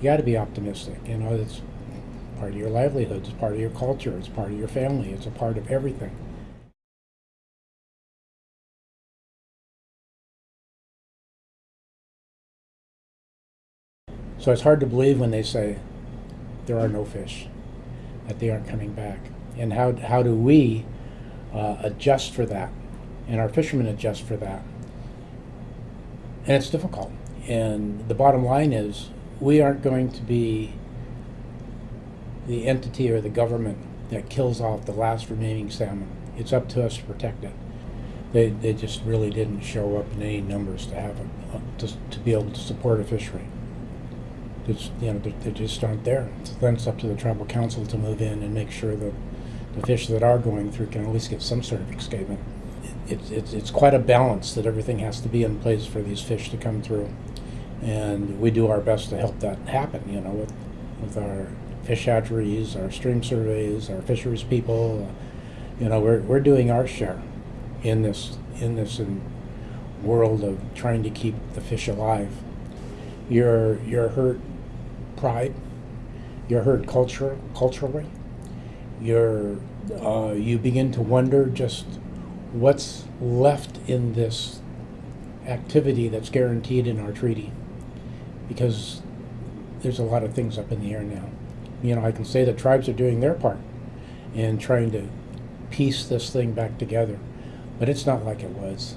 you got to be optimistic. You know, it's part of your livelihood, it's part of your culture, it's part of your family, it's a part of everything. So it's hard to believe when they say there are no fish, that they aren't coming back. And how, how do we uh, adjust for that? And our fishermen adjust for that. And it's difficult. And the bottom line is we aren't going to be the entity or the government that kills off the last remaining salmon. It's up to us to protect it. They, they just really didn't show up in any numbers to have it, uh, to, to be able to support a fishery. It's, you know, they, they just aren't there. So then it's up to the tribal council to move in and make sure that the fish that are going through can at least get some sort of escapement. It's, it's, it's quite a balance that everything has to be in place for these fish to come through. And we do our best to help that happen, you know, with, with our fish hatcheries, our stream surveys, our fisheries people. You know, we're, we're doing our share in this, in this world of trying to keep the fish alive. You're, you're hurt pride, you're hurt culture, culturally, you're, uh, you begin to wonder just what's left in this activity that's guaranteed in our treaty because there's a lot of things up in the air now. You know, I can say the tribes are doing their part in trying to piece this thing back together, but it's not like it was.